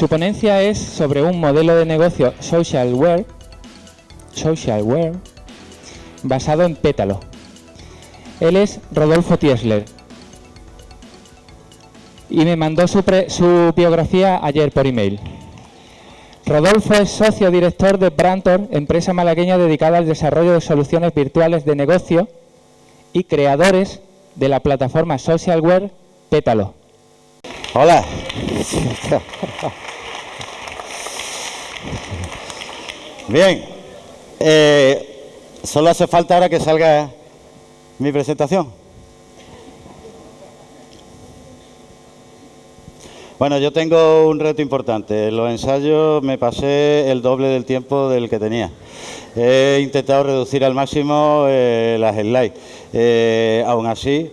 Su ponencia es sobre un modelo de negocio socialware, socialware basado en Pétalo. Él es Rodolfo Tiesler y me mandó su, su biografía ayer por email. Rodolfo es socio director de Brantor, empresa malagueña dedicada al desarrollo de soluciones virtuales de negocio y creadores de la plataforma Socialware Pétalo. Hola. Bien. Eh, solo hace falta ahora que salga mi presentación. Bueno, yo tengo un reto importante. En los ensayos me pasé el doble del tiempo del que tenía. He intentado reducir al máximo eh, las slides. Eh, aún así,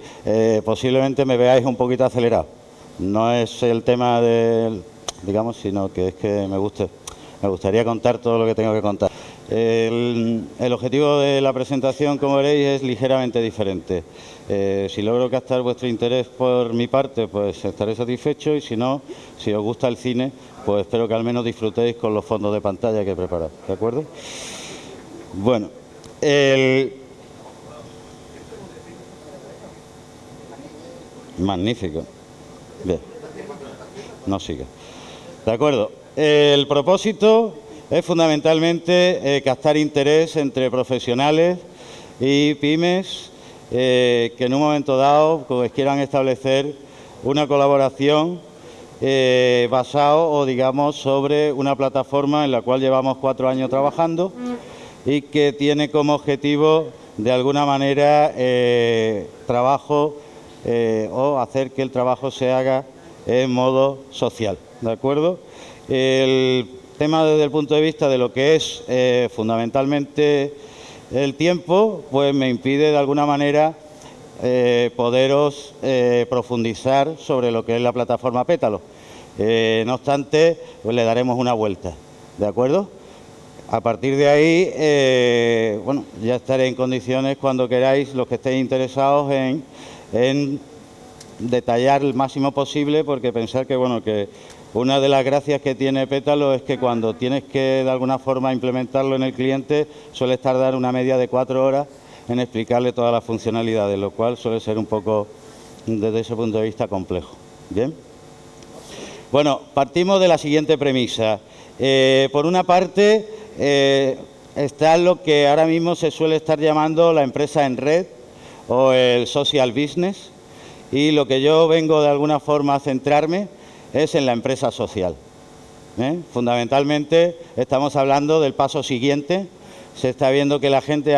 posiblemente me veáis un poquito acelerado. No es el tema del, digamos, sino que es que me gusta, me gustaría contar todo lo que tengo que contar. El, objetivo de la presentación, como veréis, es ligeramente diferente. Eh, si logro captar vuestro interés por mi parte, pues estaré satisfecho y si no, si os gusta el cine, pues espero que al menos disfrutéis con los fondos de pantalla que he preparado. ¿De acuerdo? Bueno, el... Magnífico. Bien. No sigue. De acuerdo. El propósito es fundamentalmente eh, captar interés entre profesionales y pymes eh, que en un momento dado pues, quieran establecer una colaboración eh, basado o digamos sobre una plataforma en la cual llevamos cuatro años trabajando y que tiene como objetivo de alguna manera trabajo o hacer que el trabajo se haga en modo social, ¿de acuerdo? El tema desde el punto de vista de lo que es eh, fundamentalmente el tiempo, pues me impide de alguna manera eh, poderos eh, profundizar sobre lo que es la plataforma Pétalo. no obstante, pues le daremos una vuelta, ¿de acuerdo? A partir de ahí, bueno, ya estaré en condiciones cuando queráis, los que estéis interesados en, en detallar el máximo posible, porque pensar que, bueno, que una de las gracias que tiene Pétalo es que cuando tienes que de alguna forma implementarlo en el cliente suele tardar una media de cuatro horas en explicarle todas las funcionalidades, lo cual suele ser un poco desde ese punto de vista complejo. Bien. Bueno, partimos de la siguiente premisa. Eh, por una parte eh, está lo que ahora mismo se suele estar llamando la empresa en red o el social business y lo que yo vengo de alguna forma a centrarme es en la empresa social. ¿eh? Fundamentalmente estamos hablando del paso siguiente. Se está viendo que la gente,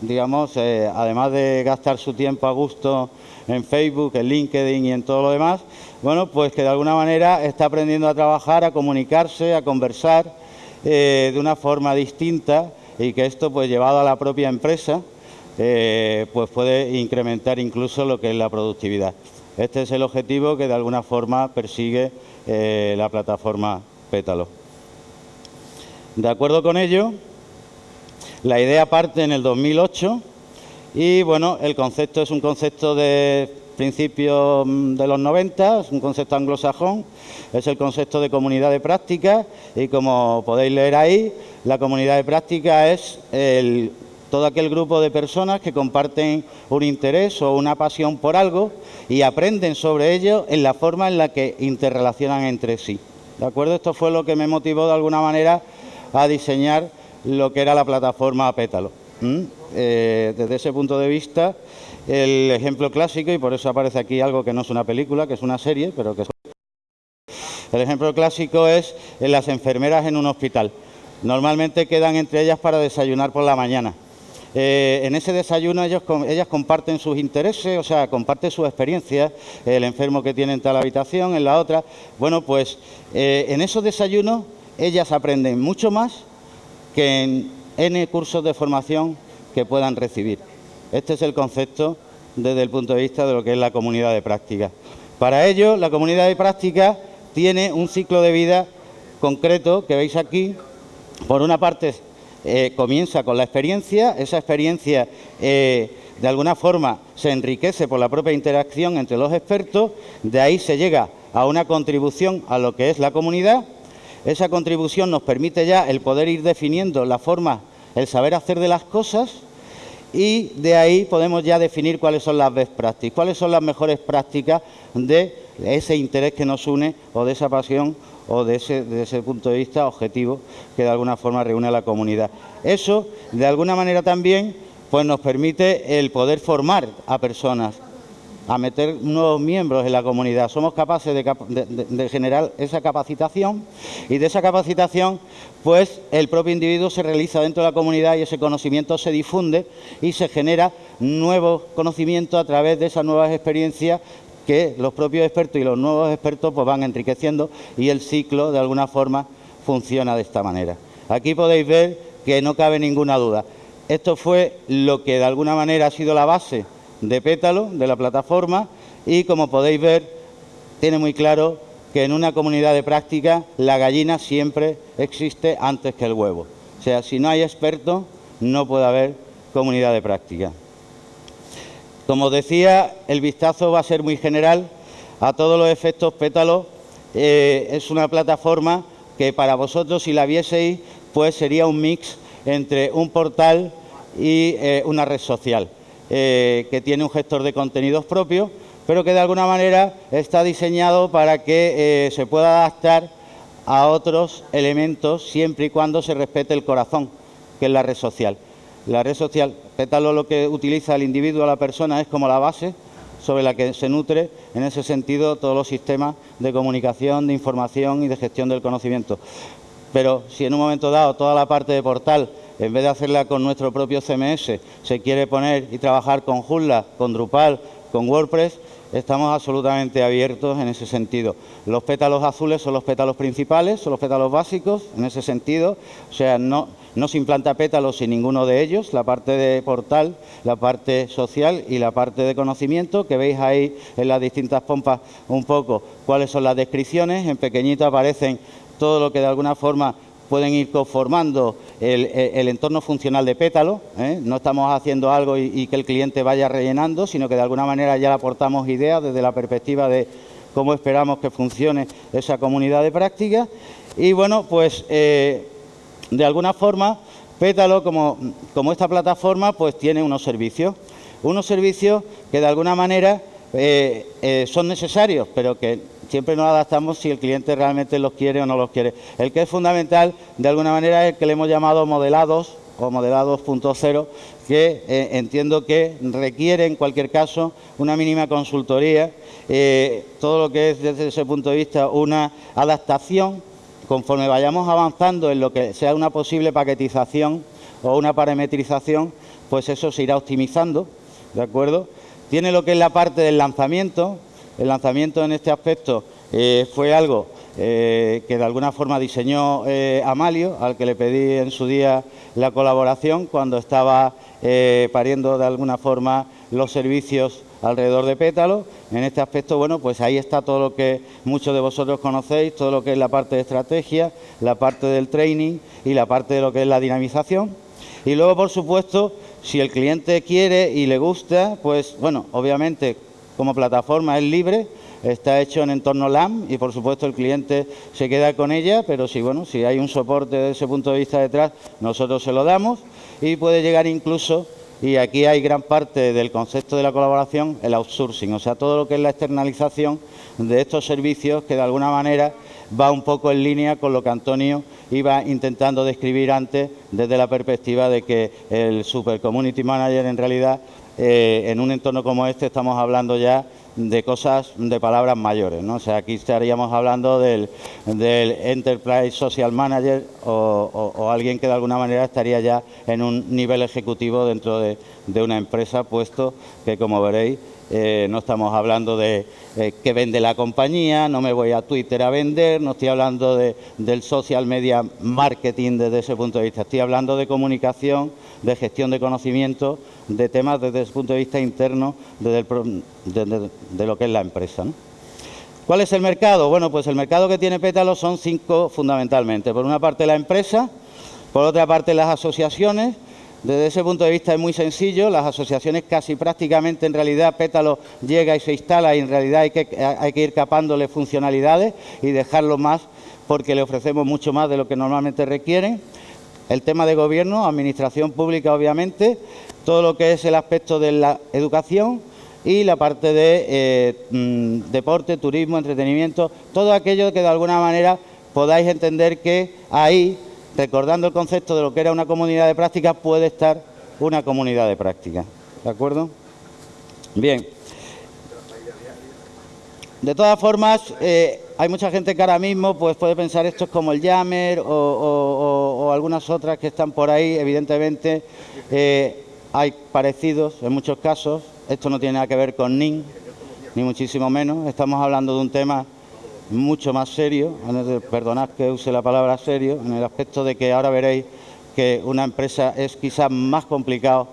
digamos, eh, además de gastar su tiempo a gusto en Facebook, en LinkedIn y en todo lo demás, bueno, pues que de alguna manera está aprendiendo a trabajar, a comunicarse, a conversar eh, de una forma distinta y que esto, pues llevado a la propia empresa, pues puede incrementar incluso lo que es la productividad. Este es el objetivo que de alguna forma persigue eh, la plataforma Pétalo. De acuerdo con ello, la idea parte en el 2008 y bueno, el concepto es un concepto de principios mm, de los 90, es un concepto anglosajón, es el concepto de comunidad de práctica y como podéis leer ahí, la comunidad de práctica es el todo aquel grupo de personas que comparten un interés o una pasión por algo y aprenden sobre ello en la forma en la que interrelacionan entre sí. ¿De acuerdo? Esto fue lo que me motivó de alguna manera a diseñar lo que era la plataforma Pétalo. Eh, desde ese punto de vista, el ejemplo clásico, y por eso aparece aquí algo que no es una película, que es una serie, pero que es... El ejemplo clásico es las enfermeras en un hospital. Normalmente quedan entre ellas para desayunar por la mañana. Eh, en ese desayuno ellas comparten sus intereses, o sea, comparten su experiencia, el enfermo que tiene en tal habitación, en la otra. Bueno, pues eh, en esos desayunos ellas aprenden mucho más que en N cursos de formación que puedan recibir. Este es el concepto desde el punto de vista de lo que es la comunidad de práctica. Para ello, la comunidad de práctica tiene un ciclo de vida concreto que veis aquí. Por una parte eh, comienza con la experiencia, esa experiencia eh, de alguna forma se enriquece por la propia interacción entre los expertos, de ahí se llega a una contribución a lo que es la comunidad. Esa contribución nos permite ya el poder ir definiendo la forma, el saber hacer de las cosas y de ahí podemos ya definir cuáles son las best practices, cuáles son las mejores prácticas de ese interés que nos une o de esa pasión o de ese, punto de vista objetivo que de alguna forma reúne a la comunidad. Eso, de alguna manera también, pues nos permite el poder formar a personas, a meter nuevos miembros en la comunidad. Somos capaces de, generar esa capacitación y de esa capacitación, pues el propio individuo se realiza dentro de la comunidad y ese conocimiento se difunde y se genera nuevo conocimiento a través de esas nuevas experiencias que los propios expertos y los nuevos expertos pues van enriqueciendo y el ciclo de alguna forma funciona de esta manera. Aquí podéis ver que no cabe ninguna duda. Esto fue lo que de alguna manera ha sido la base de pétalo de la plataforma y como podéis ver tiene muy claro que en una comunidad de práctica la gallina siempre existe antes que el huevo. O sea, si no hay expertos no puede haber comunidad de práctica. Como decía, el vistazo va a ser muy general a todos los efectos pétalo. Eh, es una plataforma que para vosotros, si la vieseis, pues sería un mix entre un portal y eh, una red social. Eh, que tiene un gestor de contenidos propio, pero que de alguna manera está diseñado para que se pueda adaptar a otros elementos siempre y cuando se respete el corazón, que es la red social. La red social, pétalo lo que utiliza el individuo, la persona, es como la base sobre la que se nutre, en ese sentido, todos los sistemas de comunicación, de información y de gestión del conocimiento. Pero si en un momento dado toda la parte de portal en vez de hacerla con nuestro propio CMS, se quiere poner y trabajar con Joomla, con Drupal, con WordPress, estamos absolutamente abiertos en ese sentido. Los pétalos azules son los pétalos principales, son los pétalos básicos en ese sentido, o sea, no, no se implanta pétalos sin ninguno de ellos, la parte de portal, la parte social y la parte de conocimiento, que veis ahí en las distintas pompas un poco cuáles son las descripciones, en pequeñito aparecen todo lo que de alguna forma pueden ir conformando el, entorno funcional de pétalo. ¿eh? No estamos haciendo algo y, que el cliente vaya rellenando, sino que de alguna manera ya le aportamos ideas desde la perspectiva de cómo esperamos que funcione esa comunidad de práctica. Y bueno, pues eh, de alguna forma, pétalo como, esta plataforma, pues tiene unos servicios. Unos servicios que de alguna manera eh, son necesarios, pero que siempre nos adaptamos si el cliente realmente los quiere o no los quiere. El que es fundamental, de alguna manera, es el que le hemos llamado modelados o modelados que eh, entiendo que requiere en cualquier caso una mínima consultoría, eh, todo lo que es desde ese punto de vista una adaptación, conforme vayamos avanzando en lo que sea una posible paquetización o una parametrización, pues eso se irá optimizando, ¿de acuerdo? Tiene lo que es la parte del lanzamiento, el lanzamiento en este aspecto eh, fue algo eh, que de alguna forma diseñó eh, Amalio, al que le pedí en su día la colaboración cuando estaba pariendo de alguna forma los servicios alrededor de Pétalo. En este aspecto, bueno, pues ahí está todo lo que muchos de vosotros conocéis, todo lo que es la parte de estrategia, la parte del training y la parte de lo que es la dinamización. Y luego, por supuesto, si el cliente quiere y le gusta, pues bueno, obviamente como plataforma es libre, está hecho en entorno LAM y por supuesto el cliente se queda con ella, pero si bueno, si hay un soporte desde ese punto de vista detrás, nosotros se lo damos y puede llegar incluso y aquí hay gran parte del concepto de la colaboración, el outsourcing, o sea, todo lo que es la externalización de estos servicios que de alguna manera va un poco en línea con lo que Antonio iba intentando describir antes desde la perspectiva de que el Super Community Manager en realidad eh, en un entorno como este estamos hablando ya de cosas, de palabras mayores, ¿no? O sea, aquí estaríamos hablando del, Enterprise Social Manager o, alguien que de alguna manera estaría ya en un nivel ejecutivo dentro de, una empresa, puesto que, como veréis, eh, no estamos hablando de eh, que vende la compañía, no me voy a Twitter a vender, no estoy hablando de, del social media marketing desde ese punto de vista, estoy hablando de comunicación, de gestión de conocimiento, de temas desde el punto de vista interno de, lo que es la empresa. ¿Cuál es el mercado? Bueno, pues el mercado que tiene Pétalo son cinco fundamentalmente. Por una parte la empresa, por otra parte las asociaciones, Desde ese punto de vista es muy sencillo, las asociaciones casi prácticamente en realidad Pétalo llega y se instala y en realidad hay que, ir capándole funcionalidades y dejarlo más porque le ofrecemos mucho más de lo que normalmente requieren. El tema de gobierno, administración pública obviamente, todo lo que es el aspecto de la educación y la parte de eh, mm, deporte, turismo, entretenimiento, todo aquello que de alguna manera podáis entender que ahí recordando el concepto de lo que era una comunidad de práctica, puede estar una comunidad de práctica. ¿De acuerdo? Bien. De todas formas, eh, hay mucha gente que ahora mismo pues, puede pensar esto es como el Yammer o, algunas otras que están por ahí. Evidentemente, eh, hay parecidos en muchos casos. Esto no tiene nada que ver con NIN, ni muchísimo menos. Estamos hablando de un tema mucho más serio, perdonad que use la palabra serio, en el aspecto de que ahora veréis que una empresa es quizás más complicado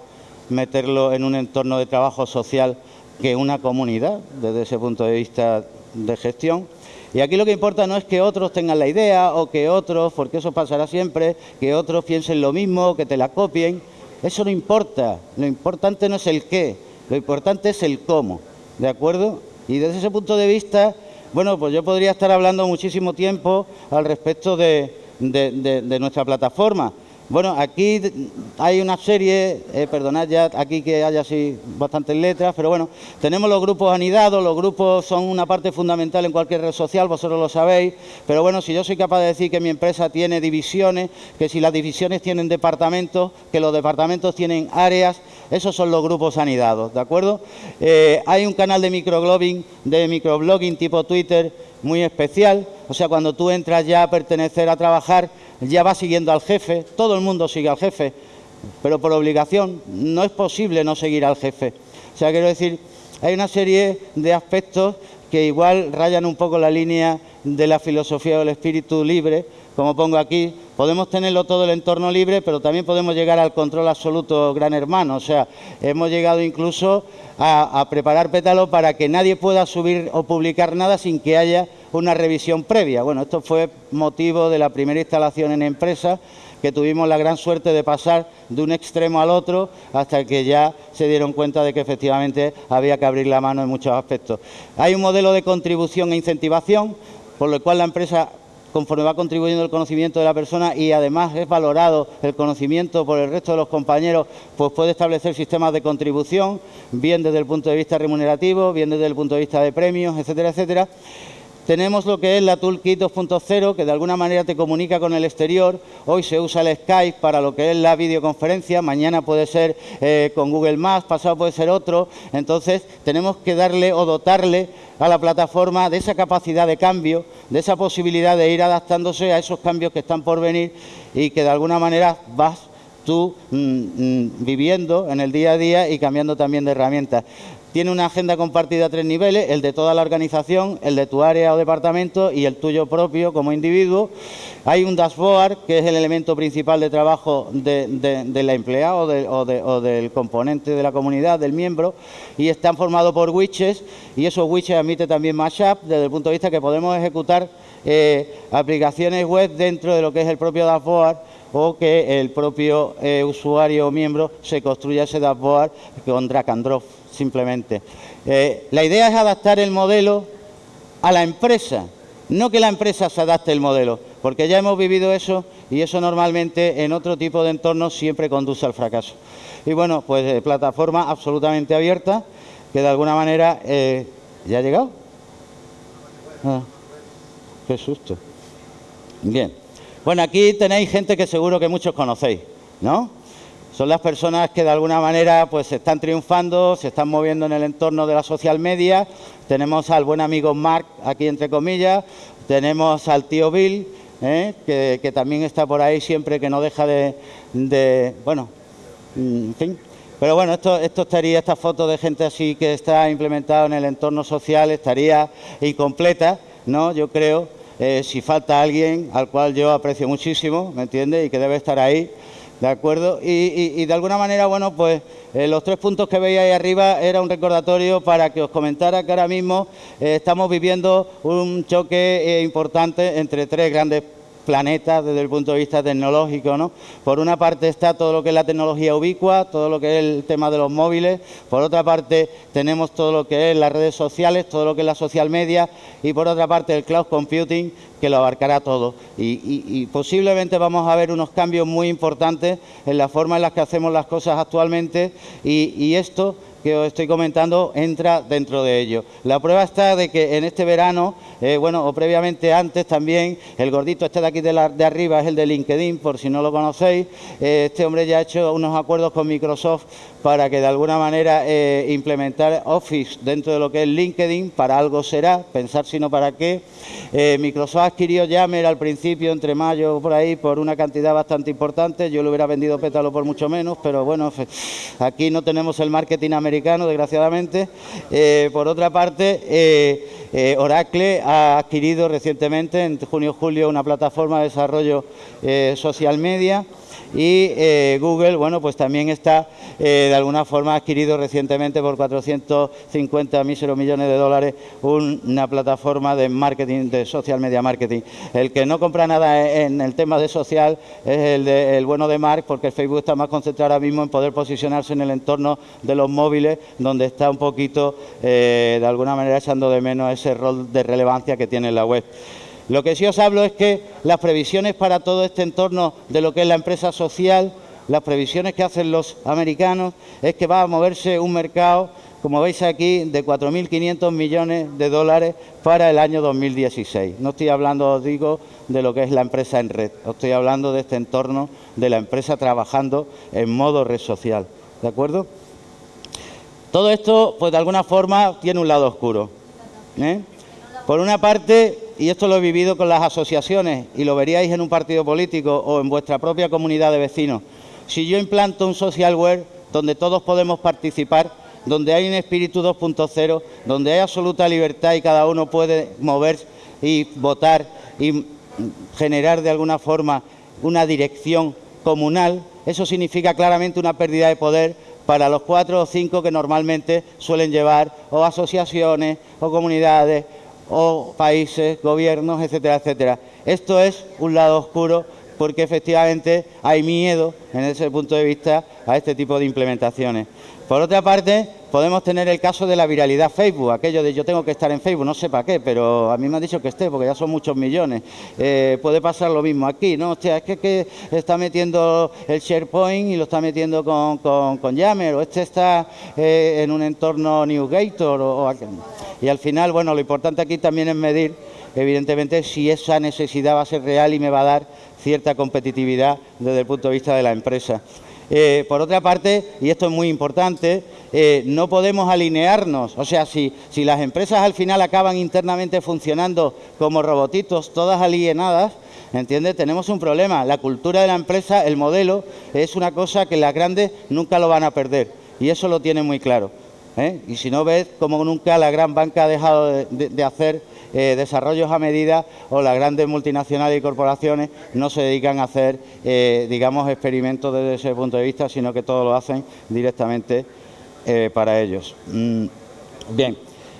meterlo en un entorno de trabajo social que una comunidad, desde ese punto de vista de gestión. Y aquí lo que importa no es que otros tengan la idea o que otros, porque eso pasará siempre, que otros piensen lo mismo, que te la copien. Eso no importa. Lo importante no es el qué, lo importante es el cómo. ¿De acuerdo? Y desde ese punto de vista, bueno, pues yo podría estar hablando muchísimo tiempo al respecto de, nuestra plataforma. Bueno, aquí hay una serie, eh, perdonad ya aquí que haya así bastantes letras, pero bueno, tenemos los grupos anidados, los grupos son una parte fundamental en cualquier red social, vosotros lo sabéis, pero bueno, si yo soy capaz de decir que mi empresa tiene divisiones, que si las divisiones tienen departamentos, que los departamentos tienen áreas, esos son los grupos anidados, ¿de acuerdo? Eh, hay un canal de microblogging, de microblogging tipo Twitter muy especial, o sea, cuando tú entras ya a pertenecer a trabajar, ya va siguiendo al jefe, todo el mundo sigue al jefe, pero por obligación no es posible no seguir al jefe. O sea, quiero decir, hay una serie de aspectos que igual rayan un poco la línea de la filosofía del espíritu libre, como pongo aquí, podemos tenerlo todo el entorno libre, pero también podemos llegar al control absoluto gran hermano. O sea, hemos llegado incluso a, preparar pétalo para que nadie pueda subir o publicar nada sin que haya una revisión previa. Bueno, esto fue motivo de la primera instalación en empresa que tuvimos la gran suerte de pasar de un extremo al otro hasta que ya se dieron cuenta de que efectivamente había que abrir la mano en muchos aspectos. Hay un modelo de contribución e incentivación, por lo cual la empresa conforme va contribuyendo el conocimiento de la persona y además es valorado el conocimiento por el resto de los compañeros, pues puede establecer sistemas de contribución, bien desde el punto de vista remunerativo, bien desde el punto de vista de premios, etcétera, etcétera. Tenemos lo que es la Toolkit 2.0, que de alguna manera te comunica con el exterior. Hoy se usa el Skype para lo que es la videoconferencia, mañana puede ser eh, con Google Maps, pasado puede ser otro. Entonces, tenemos que darle o dotarle a la plataforma de esa capacidad de cambio, de esa posibilidad de ir adaptándose a esos cambios que están por venir y que de alguna manera vas tú mm, mm, viviendo en el día a día y cambiando también de herramientas. Tiene una agenda compartida a tres niveles, el de toda la organización, el de tu área o departamento y el tuyo propio como individuo. Hay un dashboard, que es el elemento principal de trabajo de, la empleada o, del componente de la comunidad, del miembro, y están formados por widgets, y esos widgets admiten también Mashup, desde el punto de vista que podemos ejecutar eh, aplicaciones web dentro de lo que es el propio dashboard o que el propio eh, usuario o miembro se construya ese dashboard con drag and drop simplemente. Eh, la idea es adaptar el modelo a la empresa, no que la empresa se adapte el modelo, porque ya hemos vivido eso y eso normalmente en otro tipo de entornos siempre conduce al fracaso. Y bueno, pues eh, plataforma absolutamente abierta, que de alguna manera... Eh, ¿Ya ha llegado? Ah, qué susto. Bien. Bueno, aquí tenéis gente que seguro que muchos conocéis, ¿no? Son las personas que de alguna manera pues están triunfando, se están moviendo en el entorno de la social media. Tenemos al buen amigo Mark aquí entre comillas, tenemos al tío Bill, ¿eh? que, también está por ahí siempre, que no deja de, bueno, mm, en fin. Pero bueno, esto, esto estaría, esta foto de gente así que está implementada en el entorno social estaría incompleta, ¿no? Yo creo, eh, si falta alguien al cual yo aprecio muchísimo, ¿me entiende? Y que debe estar ahí, ¿De acuerdo? Y, de alguna manera, bueno, pues eh, los tres puntos que veis ahí arriba era un recordatorio para que os comentara que ahora mismo eh, estamos viviendo un choque eh, importante entre tres grandes planeta desde el punto de vista tecnológico. ¿no? Por una parte está todo lo que es la tecnología ubicua, todo lo que es el tema de los móviles, por otra parte tenemos todo lo que es las redes sociales, todo lo que es la social media y por otra parte el cloud computing que lo abarcará todo. Y, posiblemente vamos a ver unos cambios muy importantes en la forma en la que hacemos las cosas actualmente y esto que os estoy comentando entra dentro de ello. La prueba está de que en este verano, eh, bueno, o previamente antes también, el gordito este de aquí de, arriba es el de LinkedIn, por si no lo conocéis. Eh, este hombre ya ha hecho unos acuerdos con Microsoft para que de alguna manera eh, implementar Office dentro de lo que es LinkedIn, para algo será, pensar si no para qué. Microsoft adquirió Yammer al principio, entre mayo por ahí, por una cantidad bastante importante. Yo lo hubiera vendido pétalo por mucho menos, pero bueno, aquí no tenemos el marketing americano desgraciadamente. Eh, por otra parte, eh, eh, Oracle ha adquirido recientemente, en junio-julio, una plataforma de desarrollo social media y eh, Google, bueno, pues también está eh, de alguna forma adquirido recientemente por 450 míseros millones de dólares una plataforma de marketing, de social media marketing. El que no compra nada en el tema de social es el, el bueno de Mark, porque Facebook está más concentrado ahora mismo en poder posicionarse en el entorno de los móviles, donde está un poquito, eh, de alguna manera, echando de menos ese rol de relevancia que tiene la web. Lo que sí os hablo es que las previsiones para todo este entorno de lo que es la empresa social, las previsiones que hacen los americanos, es que va a moverse un mercado, como veis aquí, de 4.500 millones de dólares para el año 2016. No estoy hablando, os digo, de lo que es la empresa en red, estoy hablando de este entorno de la empresa trabajando en modo red social. ¿De acuerdo? Todo esto, pues de alguna forma, tiene un lado oscuro. ¿eh? Por una parte, y esto lo he vivido con las asociaciones y lo veríais en un partido político o en vuestra propia comunidad de vecinos, si yo implanto un socialware donde todos podemos participar, donde hay un espíritu 2.0, donde hay absoluta libertad y cada uno puede moverse y votar y generar de alguna forma una dirección comunal, eso significa claramente una pérdida de poder para los cuatro o cinco que normalmente suelen llevar o asociaciones o comunidades o países, gobiernos, etcétera, etcétera. Esto es un lado oscuro porque efectivamente hay miedo en ese punto de vista a este tipo de implementaciones. Por otra parte, podemos tener el caso de la viralidad Facebook, aquello de yo tengo que estar en Facebook, no sé para qué, pero a mí me han dicho que esté, porque ya son muchos millones. Eh, puede pasar lo mismo aquí, ¿no? Hostia, es que, está metiendo el SharePoint y lo está metiendo con, con, Yammer, o este está eh, en un entorno NewGator, o, o, y al final, bueno, lo importante aquí también es medir, evidentemente, si esa necesidad va a ser real y me va a dar cierta competitividad desde el punto de vista de la empresa. Eh, por otra parte, y esto es muy importante, eh, no podemos alinearnos. O sea, si, si las empresas al final acaban internamente funcionando como robotitos, todas alienadas, ¿entiendes? Tenemos un problema. La cultura de la empresa, el modelo, es una cosa que las grandes nunca lo van a perder. Y eso lo tienen muy claro. ¿eh? Y si no ves como nunca la gran banca ha dejado de hacer eh, desarrollos a medida o las grandes multinacionales y corporaciones no se dedican a hacer, eh, digamos, experimentos desde ese punto de vista, sino que todo lo hacen directamente eh, para ellos. Mm, bien,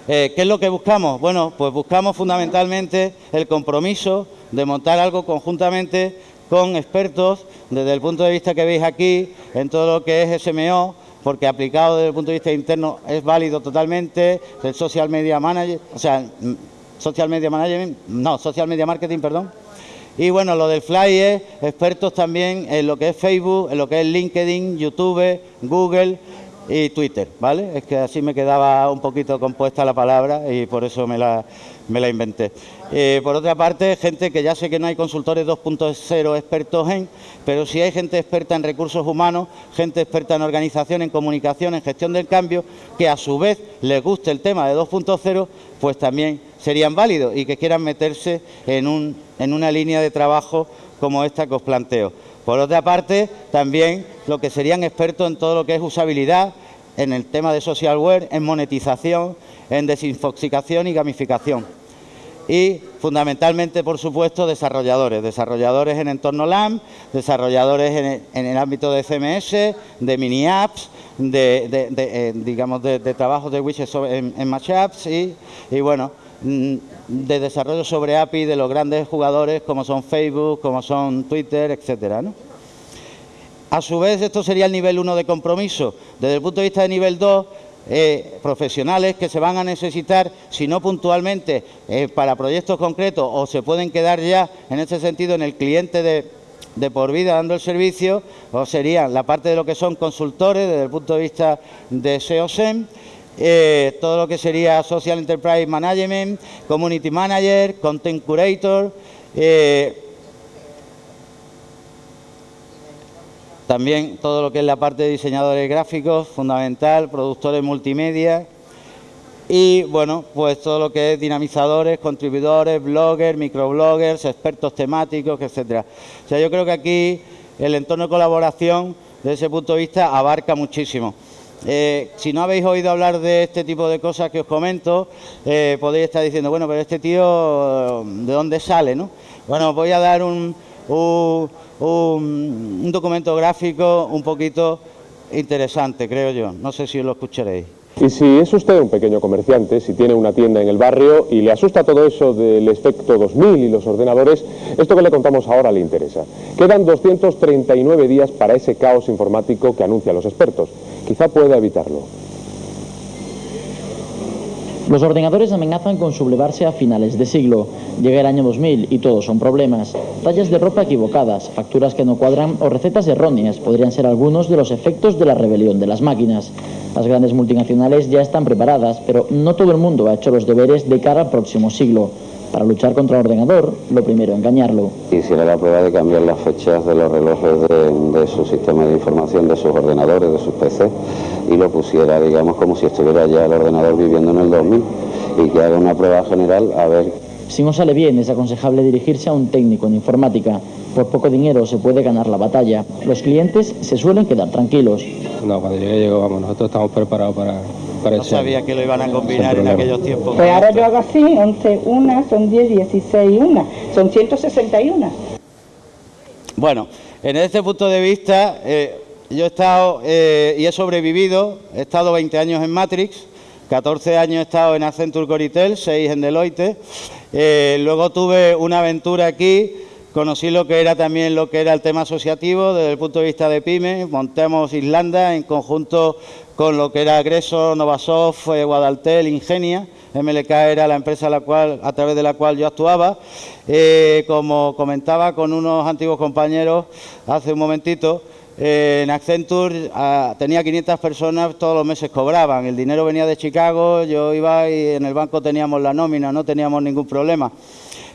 ¿qué es lo que buscamos? Bueno, pues buscamos fundamentalmente el compromiso de montar algo conjuntamente con expertos desde el punto de vista que veis aquí en todo lo que es SMO, porque aplicado desde el punto de vista interno es válido totalmente, el social media manager, o sea, Social Media Management, no, Social Media Marketing, perdón. Y bueno, lo del Fly es expertos también en lo que es Facebook, en lo que es LinkedIn, YouTube, Google y Twitter, ¿vale? Es que así me quedaba un poquito compuesta la palabra y por eso me la, me la inventé. Eh, por otra parte, gente que ya sé que no hay consultores 2.0 expertos en, pero sí hay gente experta en recursos humanos, gente experta en organización, en comunicación, en gestión del cambio, que a su vez les guste el tema de 2.0, pues también serían válidos y que quieran meterse en, un, en una línea de trabajo como esta que os planteo. Por otra parte, también lo que serían expertos en todo lo que es usabilidad, en el tema de socialware, en monetización, en desinfoxicación y gamificación. Y fundamentalmente, por supuesto, desarrolladores, desarrolladores en entorno LAM, desarrolladores en, el ámbito de CMS, de mini apps, de, eh, digamos de, trabajo de widgets en, en Match Apps y, y bueno, mm, de desarrollo sobre API de los grandes jugadores como son Facebook, como son Twitter, etcétera. A su vez, esto sería el nivel 1 de compromiso. Desde el punto de vista de nivel 2, eh, profesionales que se van a necesitar, si no puntualmente, eh, para proyectos concretos o se pueden quedar ya, en ese sentido, en el cliente de, de por vida dando el servicio, o serían la parte de lo que son consultores desde el punto de vista de SEO-SEM, eh, todo lo que sería Social Enterprise Management, Community Manager, Content Curator, También todo lo que es la parte de diseñadores gráficos, fundamental, productores multimedia y, bueno, pues todo lo que es dinamizadores, contribuidores, bloggers, microbloggers, expertos temáticos, etcétera. O sea, yo creo que aquí el entorno de colaboración, desde ese punto de vista, abarca muchísimo. Eh, si no habéis oído hablar de este tipo de cosas que os comento, eh, podéis estar diciendo, bueno, pero este tío, ¿de dónde sale? no? Bueno, voy a dar un, un, documento gráfico un poquito interesante, creo yo. No sé si lo escucharéis. Y si es usted un pequeño comerciante, si tiene una tienda en el barrio y le asusta todo eso del efecto 2000 y los ordenadores, esto que le contamos ahora le interesa. Quedan 239 días para ese caos informático que anuncian los expertos. Quizá pueda evitarlo. Los ordenadores amenazan con sublevarse a finales de siglo. Llega el año 2000 y todos son problemas. Tallas de ropa equivocadas, facturas que no cuadran o recetas erróneas podrían ser algunos de los efectos de la rebelión de las máquinas. Las grandes multinacionales ya están preparadas, pero no todo el mundo ha hecho los deberes de cara al próximo siglo. Para luchar contra el ordenador, lo primero, engañarlo. Hiciera la prueba de cambiar las fechas de los relojes de, de su sistema de información, de sus ordenadores, de sus PC, y lo pusiera, digamos, como si estuviera ya el ordenador viviendo en el 2000, y que haga una prueba general a ver... Si no sale bien, es aconsejable dirigirse a un técnico en informática. Por poco dinero se puede ganar la batalla. Los clientes se suelen quedar tranquilos. No, cuando llegue, llego, vamos, nosotros estamos preparados para, no sabía que lo iban a combinar en aquellos tiempos. Pues ahora yo hago así, 11 una, son 10, 16 una, son 161. Bueno, en este punto de vista, eh, yo he estado eh, y he sobrevivido, he estado 20 años en Matrix, 14 años he estado en Accenture Coritel, 6 en Deloitte, eh, luego tuve una aventura aquí Conocí lo que era también lo que era el tema asociativo desde el punto de vista de PyME. Montamos Islanda en conjunto con lo que era Agreso, Novasoft, eh, Guadaltel, Ingenia. MLK era la empresa a, través de la cual yo actuaba. Eh, como comentaba con unos antiguos compañeros hace un momentito, en Accenture ah, tenía 500 personas, todos los meses cobraban. El dinero venía de Chicago, yo iba y en el banco teníamos la nómina, no teníamos ningún problema.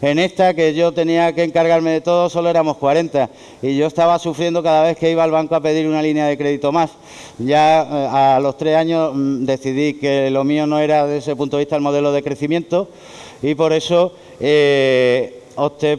En esta, que yo tenía que encargarme de todo, solo éramos 40 y yo estaba sufriendo cada vez que iba al banco a pedir una línea de crédito más. Ya eh, a los tres años mm, decidí que lo mío no era desde ese punto de vista el modelo de crecimiento y por eso eh,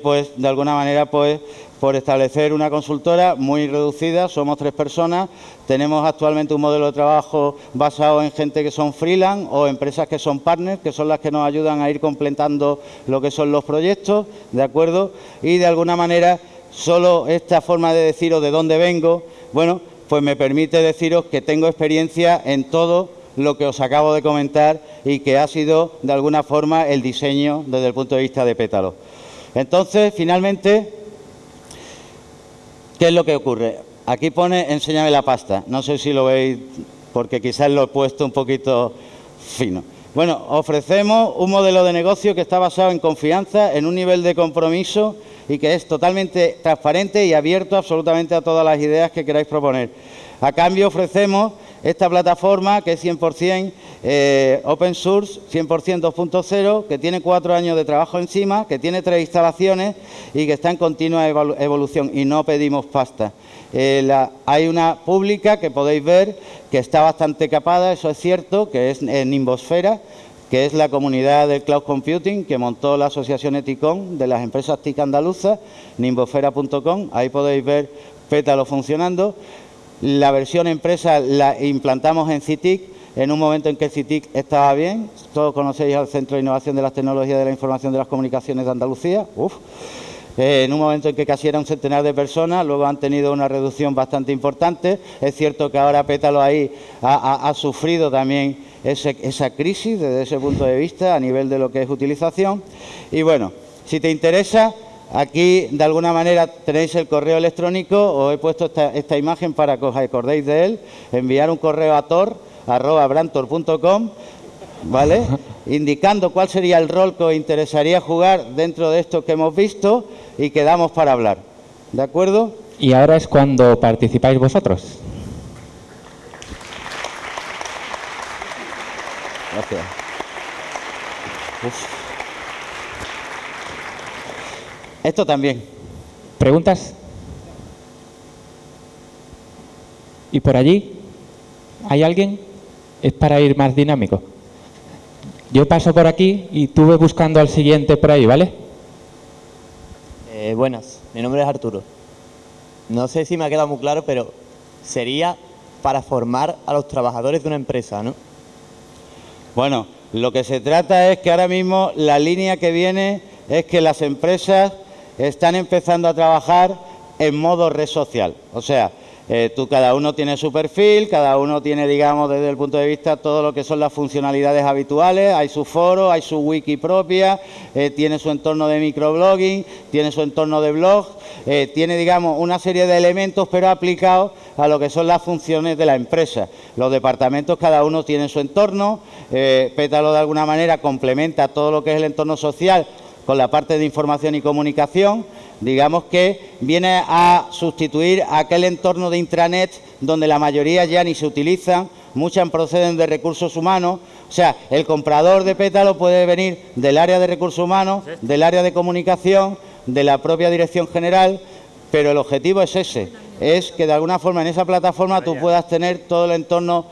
pues, de alguna manera, pues, por establecer una consultora muy reducida, somos tres personas, tenemos actualmente un modelo de trabajo basado en gente que son freelance o empresas que son partners, que son las que nos ayudan a ir completando lo que son los proyectos, ¿de acuerdo? Y de alguna manera, solo esta forma de deciros de dónde vengo, bueno, pues me permite deciros que tengo experiencia en todo lo que os acabo de comentar y que ha sido, de alguna forma, el diseño desde el punto de vista de Pétalo. Entonces, finalmente, ¿Qué es lo que ocurre? Aquí pone enséñame la pasta. No sé si lo veis porque quizás lo he puesto un poquito fino. Bueno, ofrecemos un modelo de negocio que está basado en confianza, en un nivel de compromiso y que es totalmente transparente y abierto absolutamente a todas las ideas que queráis proponer. A cambio ofrecemos esta plataforma que es 100% eh, open source, 100% 2.0, que tiene cuatro años de trabajo encima, que tiene tres instalaciones y que está en continua evolución y no pedimos pasta. Eh, hay una pública que podéis ver que está bastante capada, eso es cierto, que es en Nimbosfera, que es la comunidad del cloud computing que montó la asociación Eticon de las empresas TIC andaluzas, nimbosfera.com, ahí podéis ver Pétalo funcionando. La versión empresa la implantamos en CITIC en un momento en que CITIC estaba bien. Todos conocéis al Centro de Innovación de las Tecnologías de la Información de las Comunicaciones de Andalucía. Eh, en un momento en que casi era un centenar de personas, luego han tenido una reducción bastante importante. Es cierto que ahora Pétalo ahí ha, sufrido también esa crisis desde ese punto de vista a nivel de lo que es utilización. Y bueno, si te interesa, aquí de alguna manera tenéis el correo electrónico, os he puesto esta, esta imagen para que os acordéis de él, enviar un correo a tor.brantor.com ¿vale? Indicando cuál sería el rol que os interesaría jugar dentro de esto que hemos visto y quedamos para hablar. ¿De acuerdo? Y ahora es cuando participáis vosotros. Gracias. Esto también. ¿Preguntas? ¿Y por allí? ¿Hay alguien? Es para ir más dinámico. Yo paso por aquí y tú ve buscando al siguiente por ahí, ¿vale? Eh, buenas, mi nombre es Arturo. No sé si me ha quedado muy claro, pero sería para formar a los trabajadores de una empresa, ¿no? Bueno, lo que se trata es que ahora mismo la línea que viene es que las empresas están empezando a trabajar en modo red social. O sea, eh, tú, cada uno tiene su perfil, cada uno tiene, digamos, desde el punto de vista todo lo que son las funcionalidades habituales, hay su foro, hay su wiki propia, eh, tiene su entorno de microblogging, tiene su entorno de blog, eh, tiene, digamos, una serie de elementos, pero aplicados a lo que son las funciones de la empresa. Los departamentos, cada uno tiene su entorno, Pétalo de alguna manera complementa todo lo que es el entorno social con la parte de información y comunicación, digamos que viene a sustituir aquel entorno de intranet donde la mayoría ya ni se utilizan, muchas proceden de recursos humanos, o sea, el comprador de pétalo puede venir del área de recursos humanos, del área de comunicación, de la propia dirección general, pero el objetivo es ese, es que de alguna forma en esa plataforma tú puedas tener todo el entorno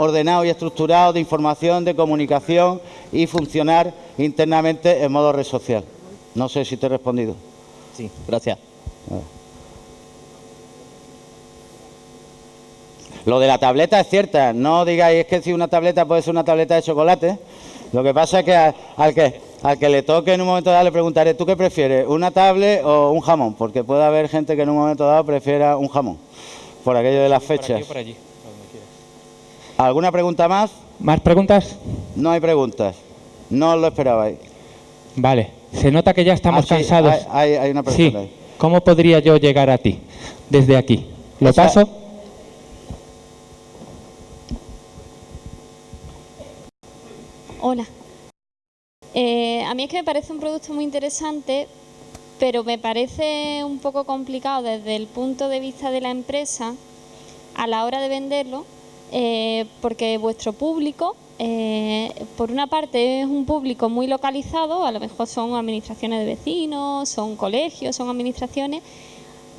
ordenado y estructurado de información, de comunicación y funcionar internamente en modo red social. No sé si te he respondido. Sí, gracias. Lo de la tableta es cierta, no digáis es que si una tableta puede ser una tableta de chocolate. Lo que pasa es que al, que al que le toque en un momento dado le preguntaré, ¿tú qué prefieres, una tablet o un jamón? Porque puede haber gente que en un momento dado prefiera un jamón, por aquello de las fechas. Por allí, ¿Alguna pregunta más? ¿Más preguntas? No hay preguntas. No lo esperabais. Vale. Se nota que ya estamos ah, cansados. Hay, una pregunta. Sí. ¿Cómo podría yo llegar a ti desde aquí? ¿Lo paso? Hola. Eh, a mí es que me parece un producto muy interesante, pero me parece un poco complicado desde el punto de vista de la empresa a la hora de venderlo, eh, porque vuestro público eh, por una parte es un público muy localizado, a lo mejor son administraciones de vecinos, son colegios, son administraciones,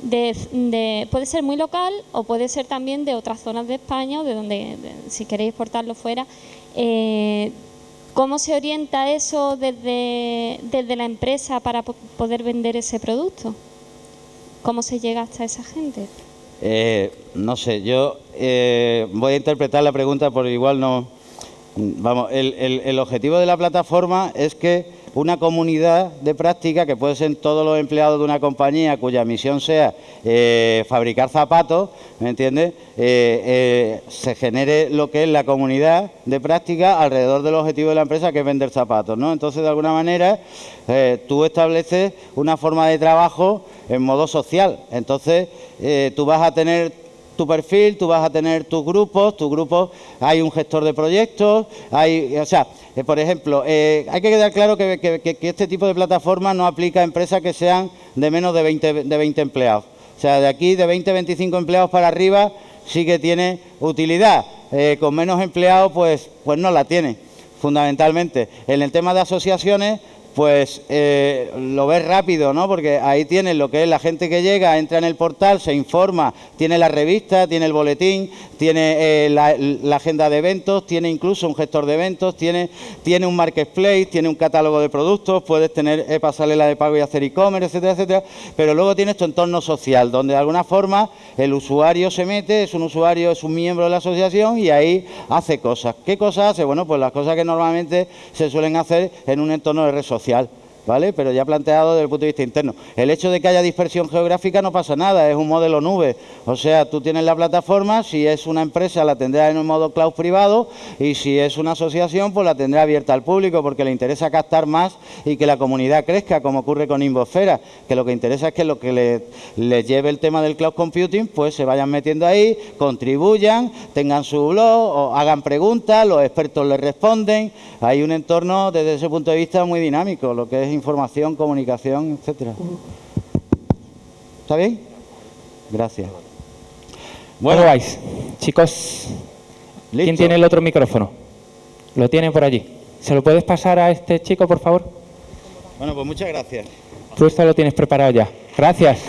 puede ser muy local o puede ser también de otras zonas de España de donde, si queréis exportarlo fuera. Eh, ¿Cómo se orienta eso desde, desde la empresa para poder vender ese producto? ¿Cómo se llega hasta esa gente? Eh, no sé, yo voy a interpretar la pregunta por igual no Vamos, el, objetivo de la plataforma es que una comunidad de práctica, que puede ser todos los empleados de una compañía cuya misión sea eh, fabricar zapatos, ¿me entiendes?, eh, eh, se genere lo que es la comunidad de práctica alrededor del objetivo de la empresa, que es vender zapatos, ¿no? Entonces, de alguna manera, tú estableces una forma de trabajo en modo social. Entonces, tú vas a tener tu perfil, tú vas a tener tus grupos, tus grupos, hay un gestor de proyectos, hay, o sea, eh, por ejemplo, eh, hay que quedar claro que, este tipo de plataforma no aplica a empresas que sean de menos de 20, de 20 empleados. O sea, de aquí de 20 25 empleados para arriba sí que tiene utilidad. Eh, con menos empleados, pues, pues no la tiene, fundamentalmente. En el tema de asociaciones, pues eh, lo ves rápido, ¿no? Porque ahí tienes lo que es la gente que llega, entra en el portal, se informa, tiene la revista, tiene el boletín, tiene eh, la, agenda de eventos, tiene incluso un gestor de eventos, tiene, tiene un marketplace, tiene un catálogo de productos, puedes tener eh, pasarela de pago y hacer e-commerce, etcétera, etcétera. Pero luego tienes tu entorno social, donde de alguna forma el usuario se mete, es un usuario, es un miembro de la asociación y ahí hace cosas. ¿Qué cosas hace? Bueno, pues las cosas que normalmente se suelen hacer en un entorno de red social social. ¿Vale? Pero ya planteado desde el punto de vista interno. El hecho de que haya dispersión geográfica no pasa nada, es un modelo nube. O sea, tú tienes la plataforma, si es una empresa la tendrá en un modo cloud privado y si es una asociación pues la tendrá abierta al público porque le interesa captar más y que la comunidad crezca, como ocurre con Invosfera, que lo que interesa es que lo que les le lleve el tema del cloud computing pues se vayan metiendo ahí, contribuyan, tengan su blog, o hagan preguntas, los expertos les responden. Hay un entorno desde ese punto de vista muy dinámico, lo que información, comunicación, etcétera. ¿Está bien? Gracias. Bueno, vais, chicos. ¿Quién ¿Listo? tiene el otro micrófono? Lo tiene por allí. ¿Se lo puedes pasar a este chico, por favor? Bueno, pues muchas gracias. Tú esto lo tienes preparado ya. Gracias.